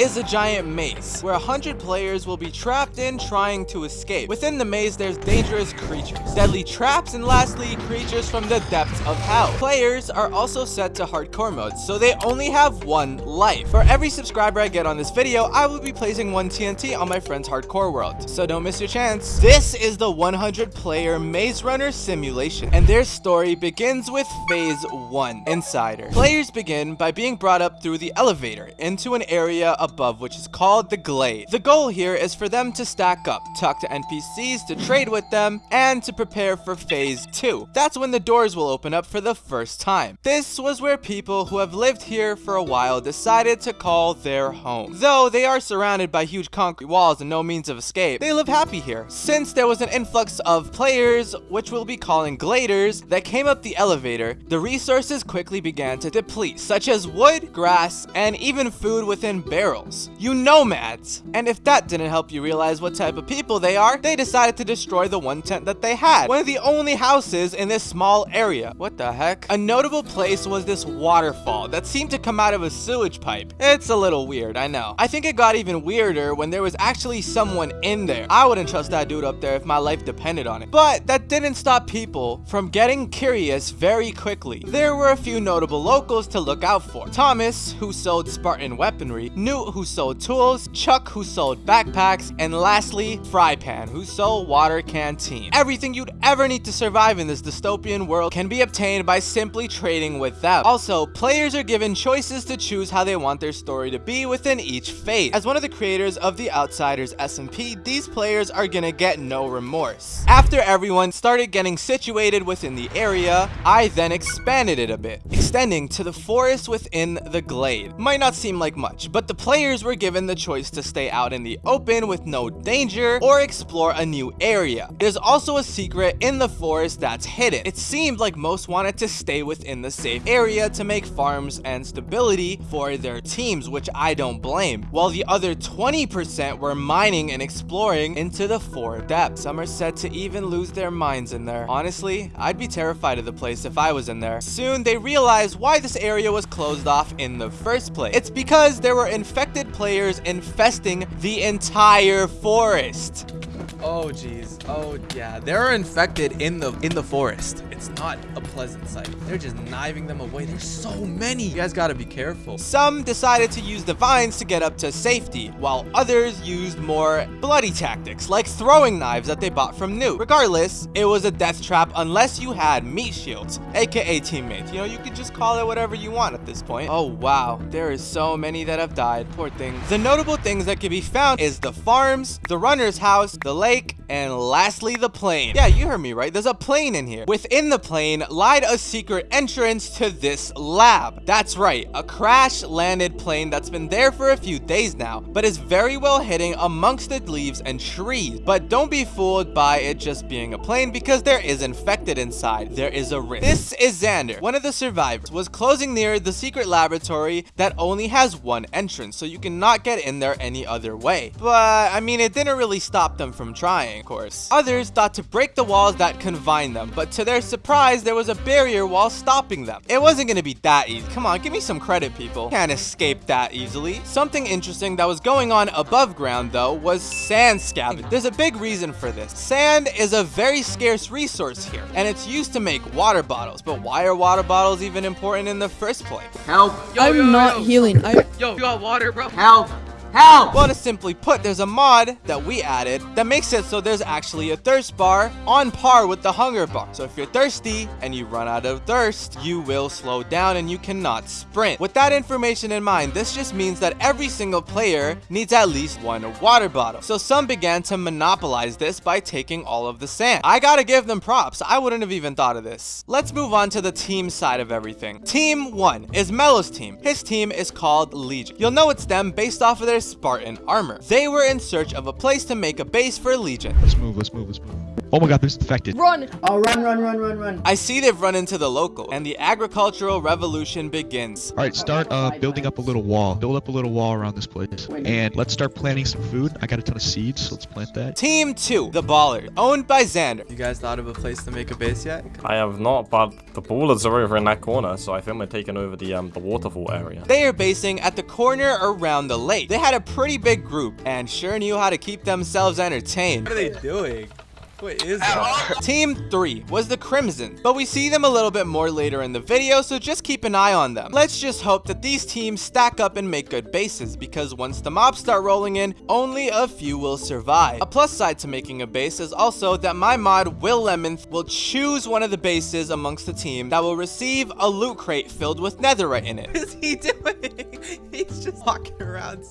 is a giant maze where 100 players will be trapped in trying to escape. Within the maze, there's dangerous creatures, deadly traps, and lastly, creatures from the depths of hell. Players are also set to hardcore mode, so they only have one life. For every subscriber I get on this video, I will be placing one TNT on my friend's hardcore world, so don't miss your chance. This is the 100 player Maze Runner simulation, and their story begins with phase 1, Insider. Players begin by being brought up through the elevator into an area above which is called the Glade. The goal here is for them to stack up, talk to NPCs, to trade with them, and to prepare for phase 2. That's when the doors will open up for the first time. This was where people who have lived here for a while decided to call their home. Though they are surrounded by huge concrete walls and no means of escape, they live happy here. Since there was an influx of players, which we'll be calling gladers, that came up the elevator, the resources quickly began to deplete, such as wood, grass, and even food within barrels. You nomads! And if that didn't help you realize what type of people they are, they decided to destroy the one tent that they had, one of the only houses in this small area. What the heck? A notable place was this waterfall that seemed to come out of a sewage pipe. It's a little weird, I know. I think it got even weirder when there was actually someone in there. I wouldn't trust that dude up there if my life depended on it. But that didn't stop people from getting curious very quickly. There were a few notable locals to look out for. Thomas, who sold Spartan weaponry, Who sold tools, Chuck, who sold backpacks, and lastly, Frypan, who sold water canteen. Everything you'd ever need to survive in this dystopian world can be obtained by simply trading with them. Also, players are given choices to choose how they want their story to be within each phase. As one of the creators of the Outsiders SMP, these players are gonna get no remorse. After everyone started getting situated within the area, I then expanded it a bit, extending to the forest within the glade. Might not seem like much, but the players were given the choice to stay out in the open with no danger or explore a new area. There's also a secret in the forest that's hidden. It seemed like most wanted to stay within the safe area to make farms and stability for their teams, which I don't blame, while the other 20% were mining and exploring into the four depths. Some are said to even lose their minds in there. Honestly, I'd be terrified of the place if I was in there. Soon, they realized why this area was closed off in the first place. It's because there were infected players infesting the entire forest. Oh jeez. Oh yeah. They're infected in the in the forest. It's not a pleasant sight. They're just kniving them away. There's so many. You guys gotta be careful. Some decided to use the vines to get up to safety, while others used more bloody tactics, like throwing knives that they bought from Newt. Regardless, it was a death trap unless you had meat shields, aka teammates. You know, you could just call it whatever you want at this point. Oh wow. There is so many that have died. Poor things. The notable things that can be found is the farms, the runner's house, the lake, and lastly, the plane. Yeah, you heard me right. There's a plane in here. Within the plane lied a secret entrance to this lab. That's right, a crash landed plane that's been there for a few days now, but is very well hidden amongst the leaves and trees. But don't be fooled by it just being a plane because there is infected inside. There is a risk. This is Xander, one of the survivors, was closing near the secret laboratory that only has one entrance, so you cannot get in there any other way. But, I mean, it didn't really stop them from trying, of course. Others thought to break the walls that confined them, but to their surprise, there was a barrier wall stopping them. It wasn't gonna be that easy. Come on, give me some credit, people. Can't escape that easily. Something interesting that was going on above ground, though, was sand scavenging. There's a big reason for this. Sand is a very scarce resource here, and it's used to make water bottles. But why are water bottles even important in the first place? Help! Yo, I'm yo, not yo. healing. I Yo, you got water, bro? Help! Help! Well, to simply put, there's a mod that we added that makes it so there's actually a thirst bar on par with the hunger bar. So if you're thirsty and you run out of thirst, you will slow down and you cannot sprint. With that information in mind, this just means that every single player needs at least one water bottle. So some began to monopolize this by taking all of the sand. I gotta give them props. I wouldn't have even thought of this. Let's move on to the team side of everything. Team 1 is Mello's team. His team is called Legion. You'll know it's them based off of their Spartan armor. They were in search of a place to make a base for Legion. Let's move, let's move, let's move. Oh my god, there's infected. Run! Oh, run, run, run, run, run. I see they've run into the local, and the agricultural revolution begins. All right, start uh, building up a little wall. Build up a little wall around this place. And let's start planting some food. I got a ton of seeds, so let's plant that. Team 2, the Ballers, owned by Xander. You guys thought of a place to make a base yet? I have not, but the ballers are over in that corner, so I think we're taking over the um the waterfall area. They are basing at the corner around the lake. They had a pretty big group and sure knew how to keep themselves entertained. What are they doing? What is that? Team 3 was the Crimson, but we see them a little bit more later in the video, so just keep an eye on them. Let's just hope that these teams stack up and make good bases, because once the mobs start rolling in, only a few will survive. A plus side to making a base is also that my mod, Will Lemon, will choose one of the bases amongst the team that will receive a loot crate filled with netherite in it. What is he doing? He's just walking around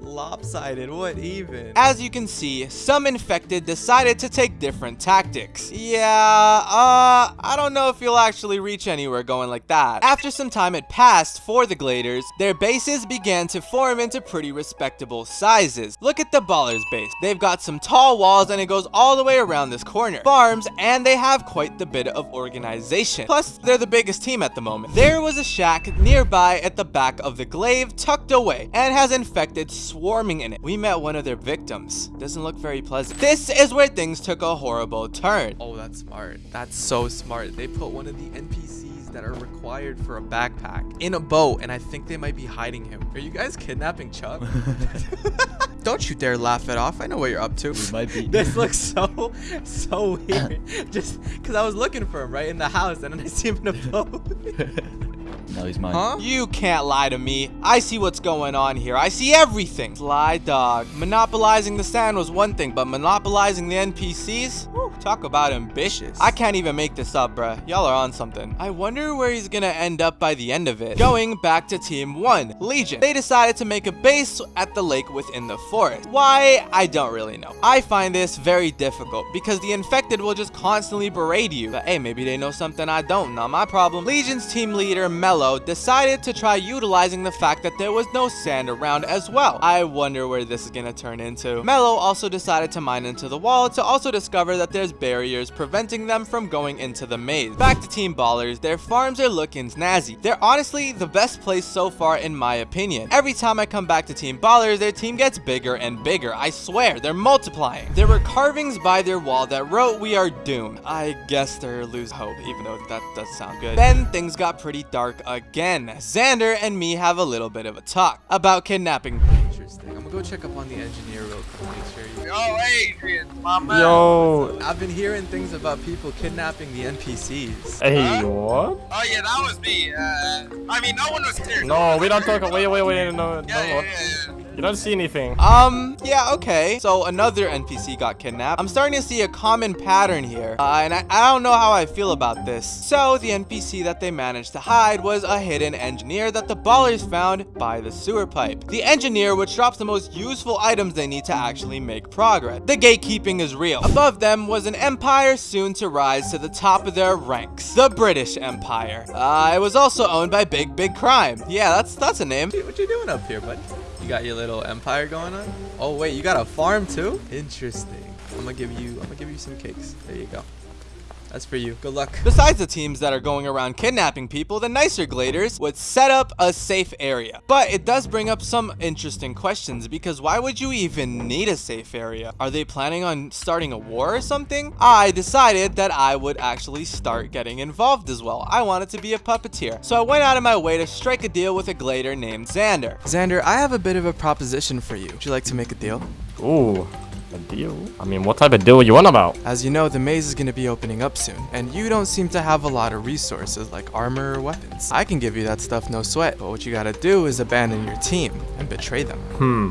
lopsided. What even? As you can see, some infected decided to take different tactics. Yeah, uh, I don't know if you'll actually reach anywhere going like that. After some time had passed for the Gladers, their bases began to form into pretty respectable sizes. Look at the Ballers base. They've got some tall walls and it goes all the way around this corner. Farms, and they have quite the bit of organization. Plus, they're the biggest team at the moment. There was a shack nearby at the back of the glade tucked away and has infected swarming in it. We met one of their victims. Doesn't look very pleasant. This is where things took a horrible turn. Oh, that's smart. That's so smart. They put one of the NPCs that are required for a backpack in a boat, and I think they might be hiding him. Are you guys kidnapping Chuck? Don't you dare laugh it off. I know what you're up to. We might be. This looks so, so weird. Just because I was looking for him right in the house, and then I see him in a boat. No, he's mine. Huh? You can't lie to me. I see what's going on here. I see everything. Sly dog. Monopolizing the sand was one thing, but monopolizing the NPCs? Whew, talk about ambitious. I can't even make this up, bruh. Y'all are on something. I wonder where he's gonna end up by the end of it. Going back to Team 1, Legion. They decided to make a base at the lake within the forest. Why? I don't really know. I find this very difficult because the infected will just constantly berate you. But hey, maybe they know something I don't. Not my problem. Legion's team leader, Mello, decided to try utilizing the fact that there was no sand around as well. I wonder where this is gonna turn into. Mello also decided to mine into the wall to also discover that there's barriers preventing them from going into the maze. Back to Team Ballers, their farms are looking snazzy. They're honestly the best place so far in my opinion. Every time I come back to Team Ballers, their team gets bigger and bigger. I swear, they're multiplying. There were carvings by their wall that wrote, we are doomed. I guess they're lose hope, even though that does sound good. Then things got pretty dark again. Xander and me have a little bit of a talk about kidnapping. Interesting. I'm gonna go check up on the engineer real quick. Make sure you... Yo, Adrian, my man. Yo, I've been hearing things about people kidnapping the NPCs. hey, what? Oh yeah, that was me. Uh, I mean, no one was here. No, we don't talk. Wait, wait, wait. No, no, Yeah, yeah, no. yeah, yeah. You don't see anything. Um, yeah, okay. So another NPC got kidnapped. I'm starting to see a common pattern here. Uh, and I, I don't know how I feel about this. So the NPC that they managed to hide was a hidden engineer that the ballers found by the sewer pipe. The engineer which drops the most useful items they need to actually make progress. The gatekeeping is real. Above them was an empire soon to rise to the top of their ranks. The British Empire. Uh, it was also owned by Big Big Crime. Yeah, that's that's a name. What you doing up here, buddy? You got your little empire going on? Oh wait, you got a farm too? Interesting. I'm gonna give you I'm gonna give you some cakes. There you go. That's for you. Good luck. Besides the teams that are going around kidnapping people, the nicer Gladers would set up a safe area. But it does bring up some interesting questions because why would you even need a safe area? Are they planning on starting a war or something? I decided that I would actually start getting involved as well. I wanted to be a puppeteer. So I went out of my way to strike a deal with a Glader named Xander. Xander, I have a bit of a proposition for you. Would you like to make a deal? Ooh, a deal? I mean, what type of deal you want about? As you know, the maze is going to be opening up soon, and you don't seem to have a lot of resources like armor or weapons. I can give you that stuff no sweat, but what you gotta do is abandon your team and betray them. Hmm.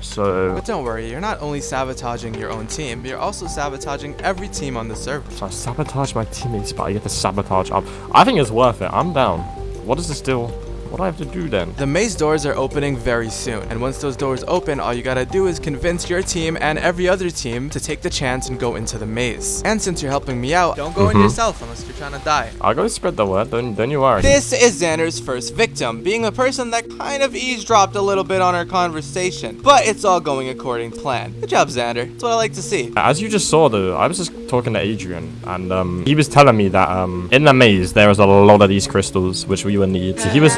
So, But don't worry, you're not only sabotaging your own team, but you're also sabotaging every team on the server. so I sabotage my teammates, but I get to sabotage up. I think it's worth it. I'm down. What is this deal? What do I have to do then? The maze doors are opening very soon, and once those doors open, all you gotta do is convince your team and every other team to take the chance and go into the maze. And since you're helping me out, don't go in Mhm. yourself unless you're trying to die. I'll go spread the word, don't, don't you worry. This is Xander's first victim, being a person that kind of eavesdropped a little bit on our conversation, but it's all going according to plan. Good job, Xander. That's what I like to see. As you just saw, though, I was just talking to Adrian, and um, he was telling me that um, in the maze there is a lot of these crystals which we would need. So he was,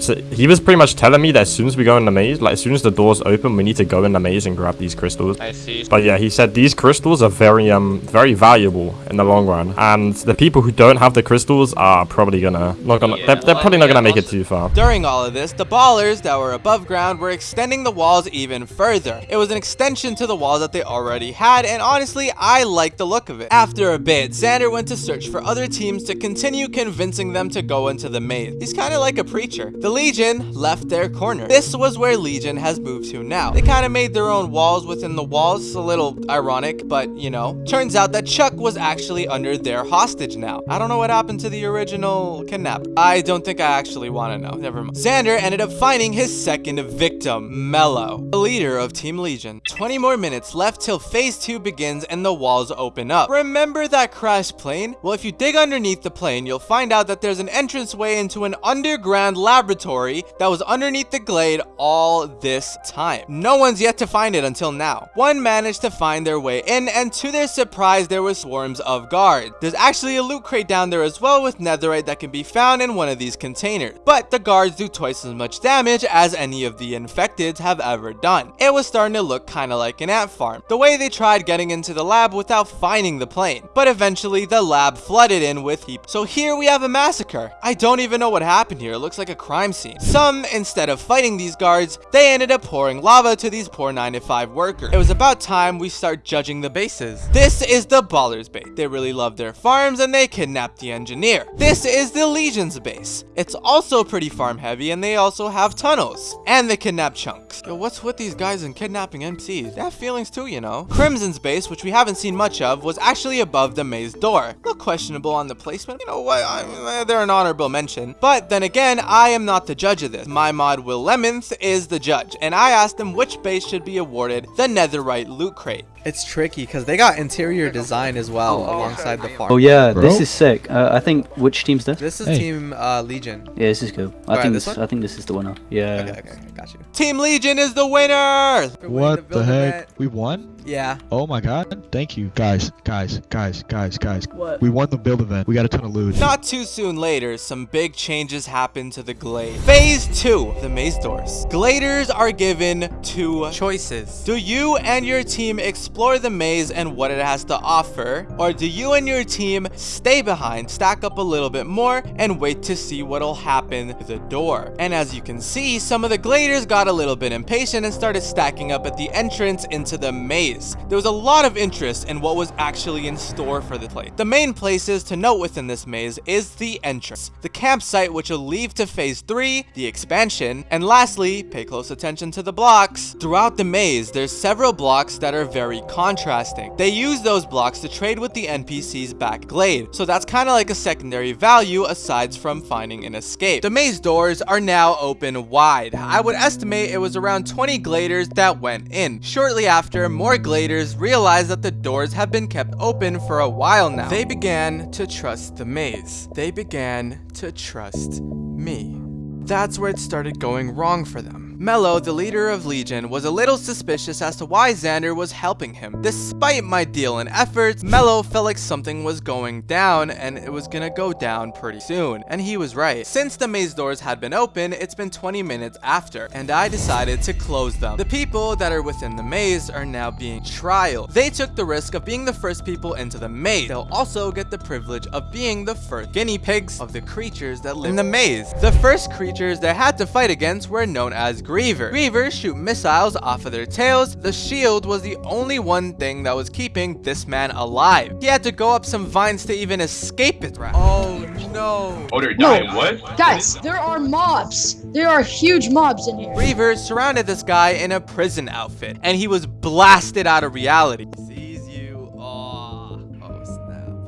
so he was pretty much telling me that as soon as we go in the maze, like as soon as the doors open, we need to go in the maze and grab these crystals. I see. But yeah, he said these crystals are very um very valuable in the long run, and the people who don't have the crystals are probably gonna not gonna Yeah, they're, they're well, probably not yeah, gonna make it too far. During all of this, the ballers that were above ground were extending the walls even further. It was an extension to the walls that they already had, and honestly, I liked the look of it. After a bit, Xander went to search for other teams to continue convincing them to go into the maze. He's kind of like a preacher. The Legion left their corner. This was where Legion has moved to now. They kind of made their own walls within the walls, a little ironic, but you know. Turns out that Chuck was actually under their hostage now. I don't know what happened to the original kidnap. I don't think I actually want to know. Never mind. Xander ended up finding his second victim, Mello, the leader of Team Legion. 20 more minutes left till phase 2 begins and the walls open up. Remember that crashed plane? Well, if you dig underneath the plane, you'll find out that there's an entranceway into an underground laboratory that was underneath the glade all this time. No one's yet to find it until now. One managed to find their way in, and to their surprise, there were swarms of guards. There's actually a loot crate down there as well with netherite that can be found in one of these containers. But the guards do twice as much damage as any of the infected have ever done. It was starting to look kinda like an ant farm. The way they tried getting into the lab without finding the plane. But eventually the lab flooded in with heap. So here we have a massacre. I don't even know what happened here. It looks like a crime scene. Some, instead of fighting these guards, they ended up pouring lava to these poor 9 to 5 workers. It was about time we start judging the bases. This is the Ballers base. They really love their farms and they kidnapped the engineer. This is the Legion's base. It's also pretty farm heavy and they also have tunnels. And they kidnap chunks. Yo, what's with these guys and kidnapping MCs? They have feelings too, you know. Crimson's base, which we haven't seen much of, was actually above the maze door. A little questionable on the placement. You know what? I, eh, they're an honorable mention. But then again, I am not the judge of this. My mod Will Lemonth is the judge, and I asked him which base should be awarded the Netherite loot crate. It's tricky because they got interior design as well alongside the farm. Oh yeah, this is sick. Uh, I think which team's this? This is Hey. Team uh, Legion. Yeah, this is cool. I Alright, think this this. I think this is the winner. Yeah. Okay, okay, okay, got you. Team Legion is the winner! What the heck? We won? Yeah. Oh my god. Thank you. Guys, guys, guys, guys, guys. What? We won the build event. We got a ton of loot. Not too soon later, some big changes happen to the Glade. Phase 2, the maze doors. Gladers are given two choices. Do you and your team explore the maze and what it has to offer? Or do you and your team stay behind, stack up a little bit more, and wait to see what'll happen to the door? And as you can see, some of the Gladers got a little bit impatient and started stacking up at the entrance into the maze. There was a lot of interest in what was actually in store for the place. The main places to note within this maze is the entrance, the campsite which will lead to phase 3, the expansion, and lastly, pay close attention to the blocks. Throughout the maze, there's several blocks that are very contrasting. They use those blocks to trade with the NPCs back glade, so that's kind of like a secondary value aside from finding an escape. The maze doors are now open wide. I would estimate it was around 20 gladers that went in. Shortly after, more gladers realized that the doors have been kept open for a while now. They began to trust the maze. They began to trust me. That's where it started going wrong for them. Mello, the leader of Legion, was a little suspicious as to why Xander was helping him. Despite my deal and efforts, Mello felt like something was going down and it was gonna go down pretty soon. And he was right. Since the maze doors had been open, it's been 20 minutes after, and I decided to close them. The people that are within the maze are now being trialed. They took the risk of being the first people into the maze. They'll also get the privilege of being the first guinea pigs of the creatures that live in the maze. The first creatures they had to fight against were known as Griever. Grievers shoot missiles off of their tails. The shield was the only one thing that was keeping this man alive. He had to go up some vines to even escape it. Oh no. Oh, they're No. dying. What? Guys, there are mobs. There are huge mobs in here. Grievers surrounded this guy in a prison outfit, and he was blasted out of reality.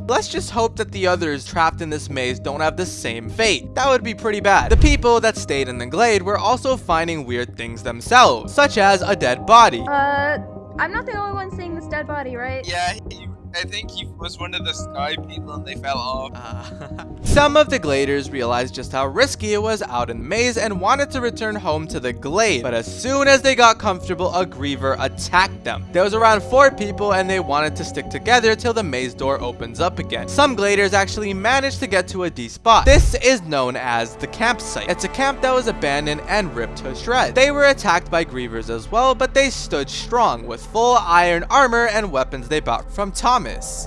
Let's just hope that the others trapped in this maze don't have the same fate. That would be pretty bad. The people that stayed in the glade were also finding weird things themselves, such as a dead body. Uh, I'm not the only one seeing this dead body, right? Yeah, he, I think he was one of the sky people and they fell off. Uh, Some of the gladers realized just how risky it was out in the maze and wanted to return home to the glade. But as soon as they got comfortable, a griever attacked them. There was around four people and they wanted to stick together till the maze door opens up again. Some gladers actually managed to get to a D spot. This is known as the campsite. It's a camp that was abandoned and ripped to shreds. They were attacked by grievers as well, but they stood strong with full iron armor and weapons they bought from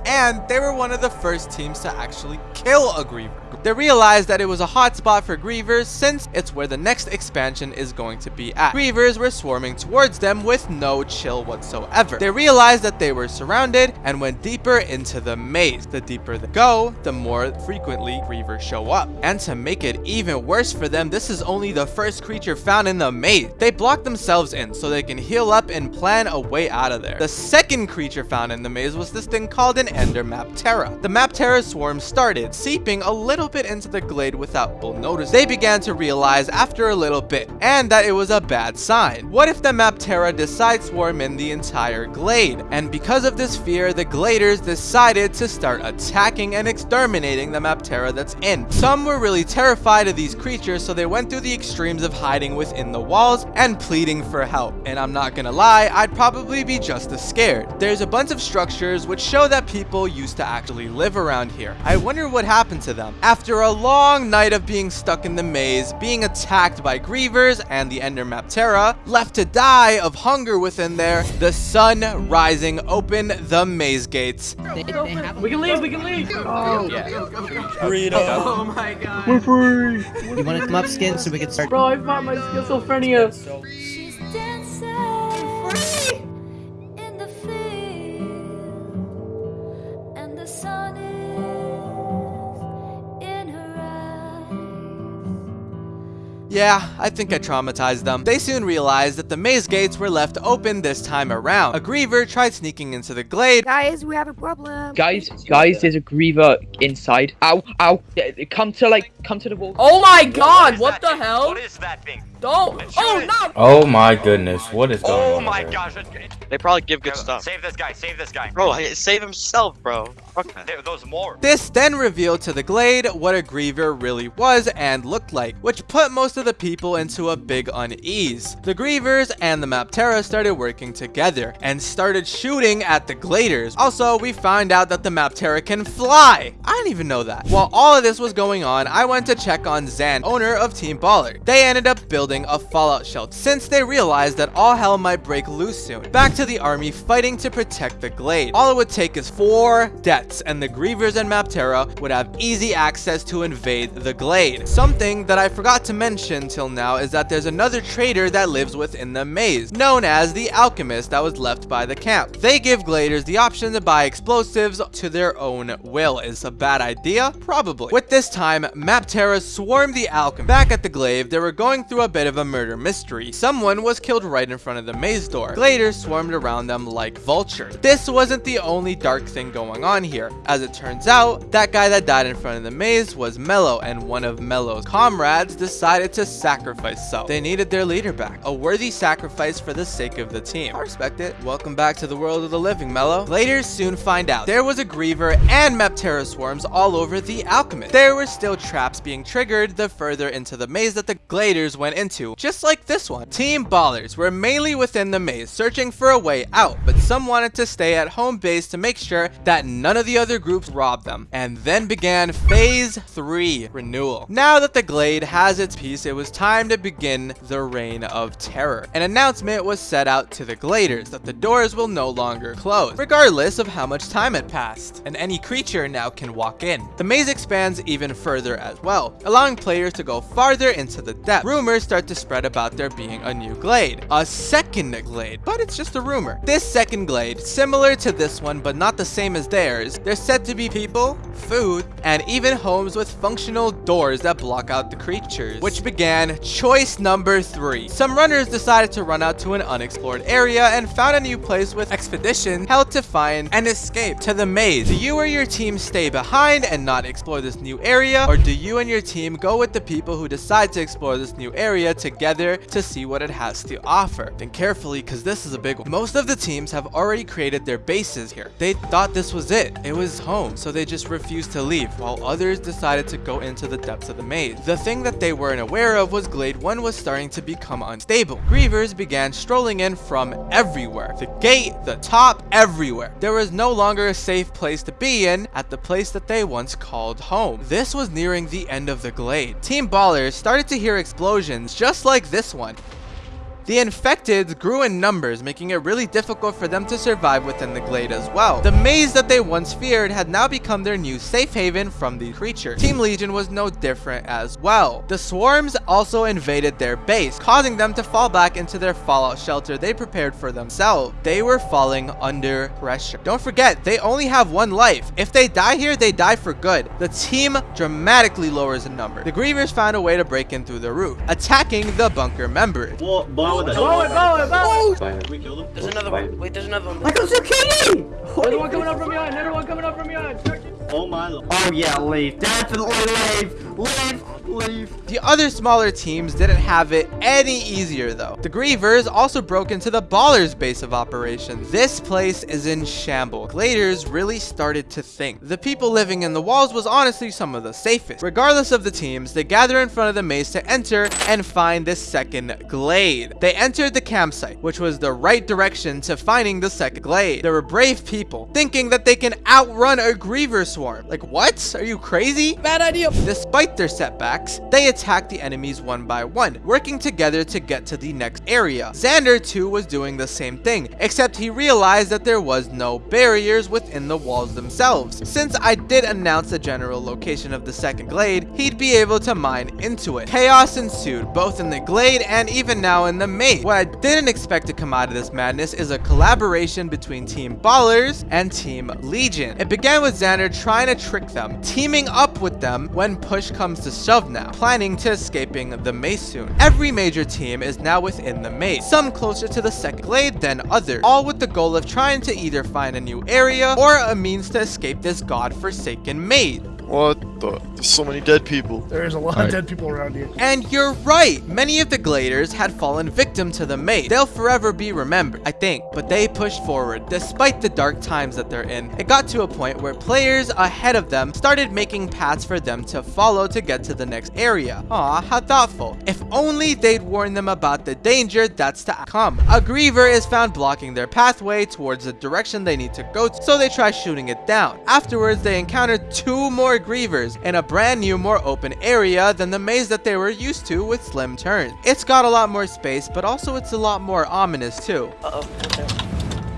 And they were one of the first teams to actually kill a griever. They realized that it was a hot spot for grievers since it's where the next expansion is going to be at. Grievers were swarming towards them with no chill whatsoever. They realized that they were surrounded and went deeper into the maze. The deeper they go, the more frequently grievers show up. And to make it even worse for them, this is only the first creature found in the maze. They block themselves in so they can heal up and plan a way out of there. The second creature found in the maze was this thing called an Ender Maptera. The Maptera swarm started seeping a little bit into the glade without people notice. They began to realize after a little bit, and that it was a bad sign. What if the Maptera decide swarm in the entire glade? And because of this fear, the gladers decided to start attacking and exterminating the Maptera that's in. Some were really terrified of these creatures, so they went through the extremes of hiding within the walls and pleading for help. And I'm not gonna lie, I'd probably be just as scared. There's a bunch of structures which show that people used to actually live around here. I wonder what happened to them. After a long night of being stuck in the maze, being attacked by grievers and the Ender Maptera, left to die of hunger within there, the sun rising opened the maze gates. We can leave, we can leave. Oh, yeah. oh my god. We're free! You wanna come up, Skin, so we can start? Bro, I found my schizophrenia. She's dancing Yeah, I think I traumatized them. They soon realized that the maze gates were left open this time around. A griever tried sneaking into the glade, Guys, we have a problem. Guys, guys, there's a griever inside. Ow, ow. Come to like, come to the wall. Oh my god, what the hell? What is that thing? Don't. Oh no. Oh my goodness, what is going oh on? Oh my there? gosh. They probably give good stuff. Save this guy, save this guy. Bro, save himself, bro. Fuck. There, those more. This then revealed to the glade what a griever really was and looked like, which put most of the people into a big unease. The grievers and the Maptera started working together and started shooting at the gladers. Also, we find out that the Maptera can fly. I didn't even know that. While all of this was going on, I went to check on Zan, owner of Team Baller. They ended up building a fallout shelter since they realized that all hell might break loose soon. Back to the army fighting to protect the glade. All it would take is four deaths and the grievers and Maptera would have easy access to invade the glade. Something that I forgot to mention till now is that there's another traitor that lives within the maze, known as the alchemist that was left by the camp. They give gladers the option to buy explosives to their own will. Is a bad idea? Probably. With this time, Maptera swarmed the alchemist. Back at the glade, they were going through a bit of a murder mystery. Someone was killed right in front of the maze door. Gladers swarmed around them like vultures. This wasn't the only dark thing going on here. As it turns out, that guy that died in front of the maze was Mello, and one of Mello's comrades decided to sacrifice self. They needed their leader back. A worthy sacrifice for the sake of the team. I respect it. Welcome back to the world of the living, Mello. Gladers soon find out there was a Griever and Maptera swarms all over the Alchemist. There were still traps being triggered the further into the maze that the Gladers went into, just like this one. Team Ballers were mainly within the maze, searching for a way out, but some wanted to stay at home base to make sure that none of the other groups robbed them. And then began Phase 3 Renewal. Now that the Glade has its piece, it was time to begin the Reign of Terror. An announcement was set out to the Gladers that the doors will no longer close, regardless of how much time had passed, and any creature now can walk in. The maze expands even further as well, allowing players to go farther into the depth. Rumors start to spread about there being a new glade, a second glade, but it's just a rumor. This second glade, similar to this one but not the same as theirs, there's said to be people, food, and even homes with functional doors that block out the creatures, which began began choice number three. Some runners decided to run out to an unexplored area and found a new place with expedition held to find and escape to the maze. Do you or your team stay behind and not explore this new area? Or do you and your team go with the people who decide to explore this new area together to see what it has to offer? Think carefully because this is a big one. Most of the teams have already created their bases here. They thought this was it. It was home, so they just refused to leave, while others decided to go into the depths of the maze. The thing that they weren't aware of was Glade 1 was starting to become unstable. Grievers began strolling in from everywhere. The gate, the top, everywhere. There was no longer a safe place to be in at the place that they once called home. This was nearing the end of the glade. Team Ballers started to hear explosions just like this one. The infected grew in numbers, making it really difficult for them to survive within the glade as well. The maze that they once feared had now become their new safe haven from the creature. Team Legion was no different as well. The swarms also invaded their base, causing them to fall back into their fallout shelter they prepared for themselves. They were falling under pressure. Don't forget, they only have one life. If they die here, they die for good. The team dramatically lowers in number. The Grievers found a way to break in through the roof, attacking the bunker members. What? Blow it, Blow it, blow it, blow it! We killed him. There's another one. Wait, there's another one. Like I'm zucchini! Another one coming up from behind, another one coming up from behind. Oh my lord. Oh yeah, leave. Definitely leave. Leave. Leave. The other smaller teams didn't have it any easier though. The Grievers also broke into the Ballers base of operations. This place is in shambles. Gladers really started to think. The people living in the walls was honestly some of the safest. Regardless of the teams, they gather in front of the maze to enter and find the second glade. They entered the campsite, which was the right direction to finding the second glade. There were brave people thinking that they can outrun a Griever swarm. Like what? Are you crazy? Bad idea. Despite their setbacks, they attacked the enemies one by one, working together to get to the next area. Xander too was doing the same thing, except he realized that there was no barriers within the walls themselves. Since I did announce the general location of the second glade, he'd be able to mine into it. Chaos ensued, both in the glade and even now in the maze. What I didn't expect to come out of this madness is a collaboration between Team Ballers and Team Legion. It began with Xander trying to trick them, teaming up with them when push comes to shove now, planning to escaping the maze soon. Every major team is now within the maze, some closer to the second glade than others, all with the goal of trying to either find a new area or a means to escape this god-forsaken maze. What the? There's so many dead people. There's a lot Alright. of dead people around here. And you're right, many of the Gladers had fallen victim to the mate. They'll forever be remembered, I think, but they pushed forward despite the dark times that they're in. It got to a point where players ahead of them started making paths for them to follow to get to the next area. Aw, how thoughtful. If only they'd warn them about the danger that's to come. A Griever is found blocking their pathway towards the direction they need to go, to, so they try shooting it down. Afterwards, they encounter two more Grievers in a brand new, more open area than the maze that they were used to with slim turns. It's got a lot more space, but also it's a lot more ominous too. Uh-oh.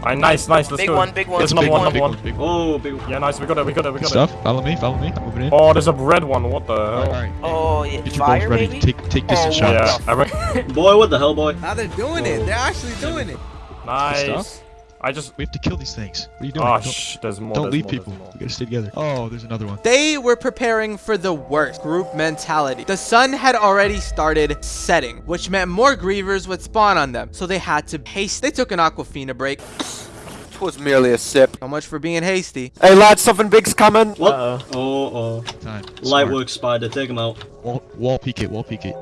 Alright, nice, nice, let's Big go. one, big one, There's big another one, one, big one. Oh, big one. Yeah, nice, we got it, we got it, we Good got it. stuff. Follow me. Follow me. I'm moving in. Oh, there's a red one, what the hell? Alright. Oh, yeah. Get your Fire, bows ready. maybe? Take take distance Oh, shots. Yeah, Boy, what the hell, boy? Now they're doing it. They're actually doing it. nice. Stuff. I just... We have to kill these things. What are you doing? Oh, don't shh, there's more, don't there's leave more, people. We gotta stay together. Oh, there's another one. They were preparing for the worst group mentality. The sun had already started setting, which meant more grievers would spawn on them, so they had to haste. They took an Aquafina break. It was merely a sip. So much for being hasty. Hey lads, something big's coming. What? Oh, oh. Time. Lightwork spider, take him out. Wall, wall peek it. Wall peek it.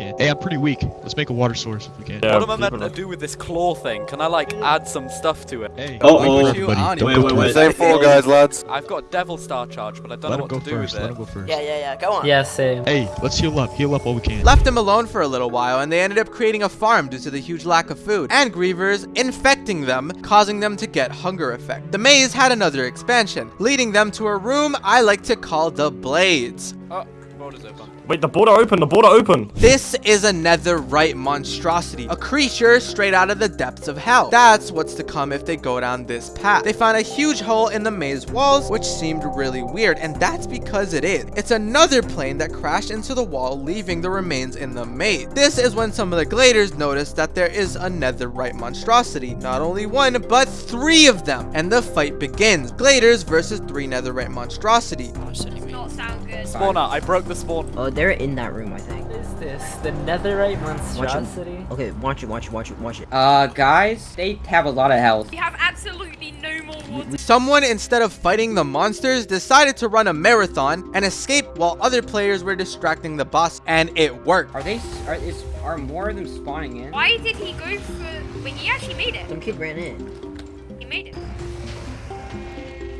You can. Hey, I'm pretty weak. Let's make a water source if we can. Yeah, what am I meant to do with this claw thing? Can I like add some stuff to it? Hey. Oh, Why oh. would you? Buddy, don't don't Wait, go wait, for wait. Same four guys, lads. I've got Devil Star Charge, but I don't Let know what to do first. with Let it. him go first. Yeah, yeah, yeah. Go on. Yeah, same. Hey, let's heal up. Heal up while we can. Left them alone for a little while, and they ended up creating a farm due to the huge lack of food, and grievers infecting them, causing them to get hunger effect. The maze had another expansion, leading them to a room I like to call the Blades. Oh, border's open. Wait, the border open, the border open. This is a netherite monstrosity, a creature straight out of the depths of hell. That's what's to come if they go down this path. They found a huge hole in the maze walls, which seemed really weird, and that's because it is. It's another plane that crashed into the wall, leaving the remains in the maze. This is when some of the gladers noticed that there is a netherite monstrosity. Not only one, but three of them, and the fight begins. Gladers versus three netherite monstrosity. Sound good. Spawner, I broke the spawn. Oh, they're in that room, I think. What is this? The netherite Watch monstrosity? it. Okay, watch it, watch it, watch it, watch it. Uh, guys, they have a lot of health. We have absolutely no more water. Someone, instead of fighting the monsters, decided to run a marathon and escape while other players were distracting the boss, and it worked. Are they? Are is are more of them spawning in? Why did he go for... Wait, he actually made it. Some kid ran in. He made it.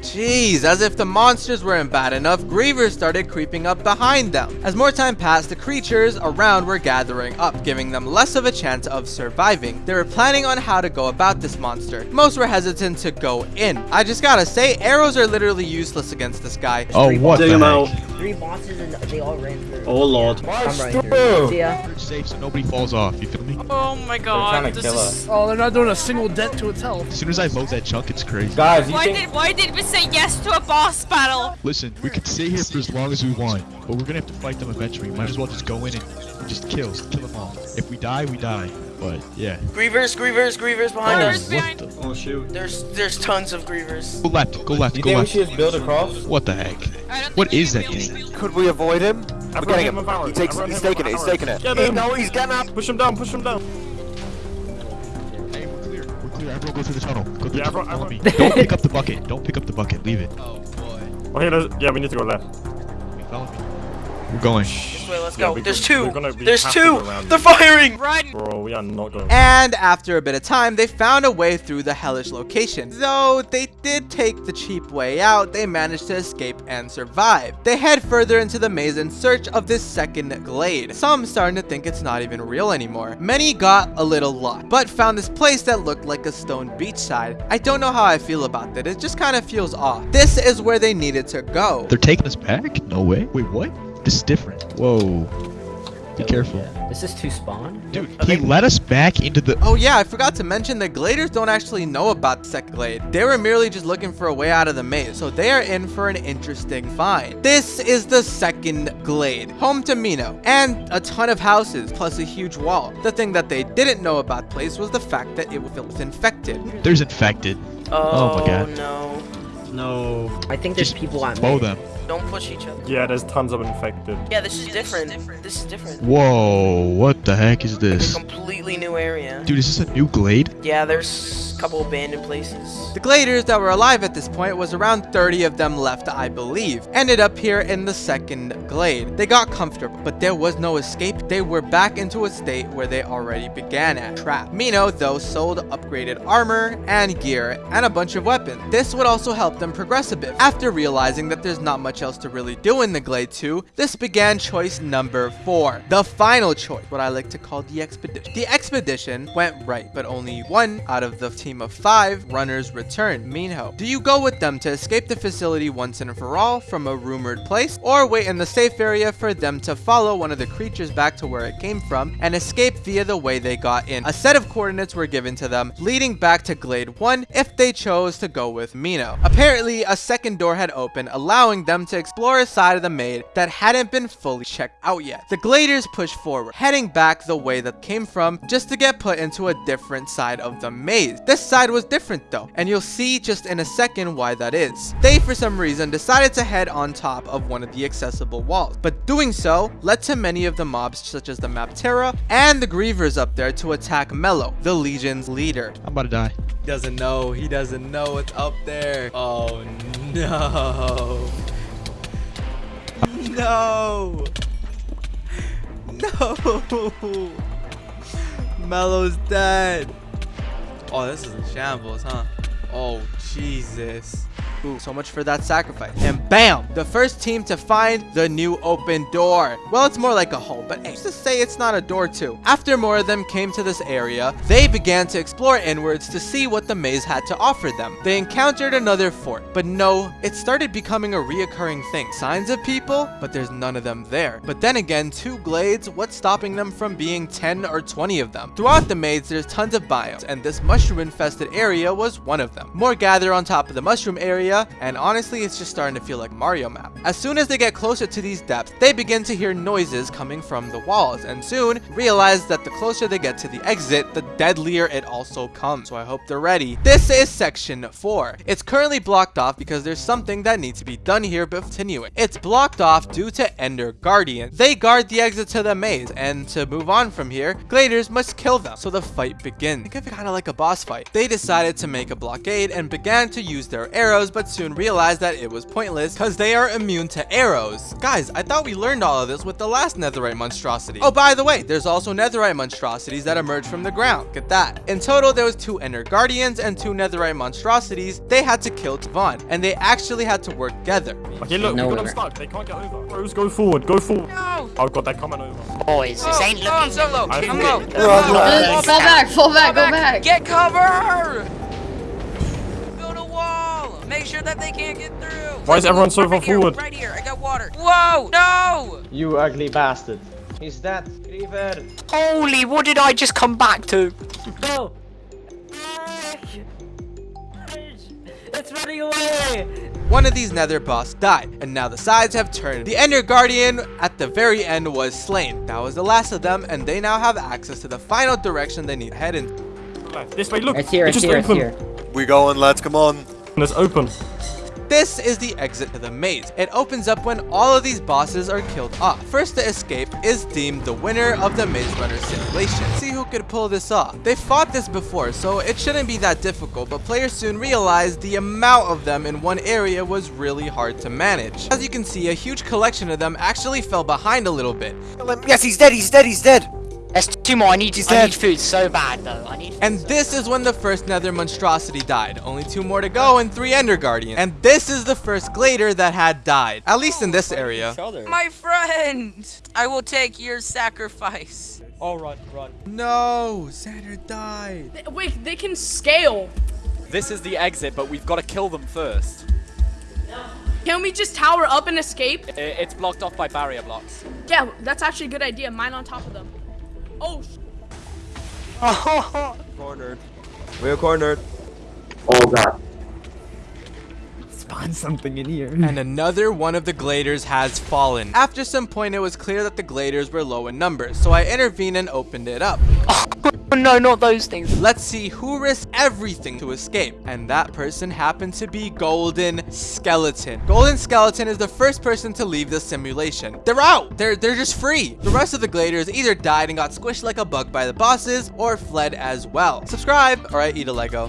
Jeez, as if the monsters weren't bad enough, grievers started creeping up behind them. As more time passed, the creatures around were gathering up, giving them less of a chance of surviving. They were planning on how to go about this monster. Most were hesitant to go in. I just gotta say, arrows are literally useless against this guy. Oh, what the heck? out. Three bosses and they all ran through. Oh lord. I'm running through. See ya. Safe so nobody falls off, you feel me? Oh my god. This is... Oh, they're not doing a single dent to its health. As soon as I load that chunk, it's crazy. Guys, you Why think did why did we say yes to a boss battle? Listen, we could stay here for as long as we want, but we're gonna have to fight them eventually. Might as well just go in and just kill, kill them all. If we die, we die. But yeah. Grievers, grievers, grievers behind Oh, us. what the? Oh shoot. There's there's tons of grievers. Go left, go left, you go think we left. should just build across? What the heck? What is that thing? Could we avoid him? We're Everyone getting hit him. him with. He takes, he's him taking it. He's taking it. arrows. Get Hey, him. no, he's getting up. Push him down, push him down. Hey, we're clear. We're clear. Everyone go through the tunnel. Go through Yeah, the tunnel. everyone- Follow. Don't pick up the bucket. Don't pick up the bucket. Leave it. Oh boy. Oh, okay, there's, yeah, we need to go left. Follow me. We're going. This way, let's go. we There's 2 There's two. They're firing. Run. Bro, we are not going. And after a bit of time, they found a way through the hellish location. Though they did take the cheap way out, they managed to escape and survive. They head further into the maze in search of this second glade. Some starting to think it's not even real anymore. Many got a little lost, but found this place that looked like a stone beachside. I don't know how I feel about that. It just kind of feels off. This is where they needed to go. They're taking us back? No way. Wait, what? This is different. Whoa. Be careful. This is two spawn? Dude, he let us back into the. Oh yeah, I forgot to mention the Gladers don't actually know about the second glade. They were merely just looking for a way out of the maze, so they are in for an interesting find. This is the second glade, home to Minho, and a ton of houses, plus a huge wall. The thing that they didn't know about the place was the fact that it was infected. There's infected. Oh, my oh, god. no. No. I think there's people at Mow me. them. Don't push each other. Yeah, there's tons of infected. Yeah, this is different. This is different. Whoa, what the heck is this? Completely new area. Dude, is this a new glade? Yeah, there's a couple abandoned places. The Gladers that were alive at this point was around 30 of them left, I believe. Ended up here in the second glade. They got comfortable, but there was no escape. They were back into a state where they already began at. Trap. Minho, though, sold upgraded armor and gear and a bunch of weapons. This would also help them progress a bit. After realizing that there's not much else to really do in the Glade 2, this began choice number 4. The final choice, what I like to call the expedition. The expedition went right, but only one out of the team of five runners return, Minho, do you go with them to escape the facility once and for all from a rumored place, or wait in the safe area for them to follow one of the creatures back to where it came from and escape via the way they got in? A set of coordinates were given to them, leading back to Glade 1 if they chose to go with Minho. Apparently, a second door had opened, allowing them to explore a side of the maze that hadn't been fully checked out yet. The Gladers pushed forward, heading back the way that came from just to get put into a different side of the maze. This side was different though, and you'll see just in a second why that is. They, for some reason, decided to head on top of one of the accessible walls, but doing so led to many of the mobs such as the Maptera and the Grievers up there to attack Mello, the Legion's leader. I'm about to die. He doesn't know. He doesn't know what's up there. Oh no. No. No. Mello's dead. Oh, this is a shambles, huh? Oh, Jesus. Ooh, so much for that sacrifice. And bam! The first team to find the new open door. Well, it's more like a hole, but hey, just to say it's not a door too. After more of them came to this area, they began to explore inwards to see what the maze had to offer them. They encountered another fort, but no, it started becoming a reoccurring thing. Signs of people, but there's none of them there. But then again, two glades, what's stopping them from being 10 or 20 of them? Throughout the maze, there's tons of biomes, and this mushroom-infested area was one of them. More gather on top of the mushroom area, area, and honestly, it's just starting to feel like Mario map. As soon as they get closer to these depths, they begin to hear noises coming from the walls, and soon realize that the closer they get to the exit, the deadlier it also comes. So I hope they're ready. This is section 4. It's currently blocked off because there's something that needs to be done here before continuing. It's blocked off due to Ender Guardians. They guard the exit to the maze, and to move on from here, Gladers must kill them. So the fight begins. Think of it kind of like a boss fight. They decided to make a blockade and began to use their arrows, but soon realized that it was pointless because they are immune to arrows. Guys, I thought we learned all of this with the last netherite monstrosity. Oh, by the way, there's also netherite monstrosities that emerge from the ground. Look at that. In total, there was two Ender Guardians and two netherite monstrosities. They had to kill Tavon, and they actually had to work together. Okay, look, No we got them winner. stuck. They can't get over. Bros, go forward. Go forward. No! Oh god, they're coming over. Boys, this ain't Go on, looking Solo. I Come think- on. Uh, Come on. fall back, fall back, go back. Get cover! Build a wall. Make sure that they can't get through. Why is everyone so far right forward? Right here. I got water. Whoa! No! You ugly bastard. He's dead. Griever. Holy, what did I just come back to? Go! It's running away! One of these nether boss died, and now the sides have turned. The Ender Guardian at the very end was slain. That was the last of them, and they now have access to the final direction they need to head in. This way, look. It's here, it it's here, it's here. We going, lads, come on. It's open. This is the exit to the maze. It opens up when all of these bosses are killed off. First to escape is deemed the winner of the Maze Runner simulation. See who could pull this off. They fought this before, so it shouldn't be that difficult, but players soon realized the amount of them in one area was really hard to manage. As you can see, a huge collection of them actually fell behind a little bit. Yes, he's dead, he's dead, he's dead. There's two more. I need, I dead. need food so bad, though. I need And this is when the first nether monstrosity died. Only two more to go and three ender guardians. And this is the first glader that had died. At least in this area. My friend! I will take your sacrifice. Oh, run, run. No, Xander died. Wait, they can scale. This is the exit, but we've got to kill them first. Can we just tower up and escape? It's blocked off by barrier blocks. Yeah, that's actually a good idea. Mine on top of them. Oh, sh- Cornered. We're cornered. Oh god. Spawn something in here. And another one of the gladers has fallen. After some point, it was clear that the gladers were low in numbers, so I intervened and opened it up. Oh, no, not those things. Let's see who risked everything to escape. And that person happened to be Golden Skeleton. Golden Skeleton is the first person to leave the simulation. They're out. They're, they're just free. The rest of the Gladers either died and got squished like a bug by the bosses or fled as well. Subscribe or I eat a Lego.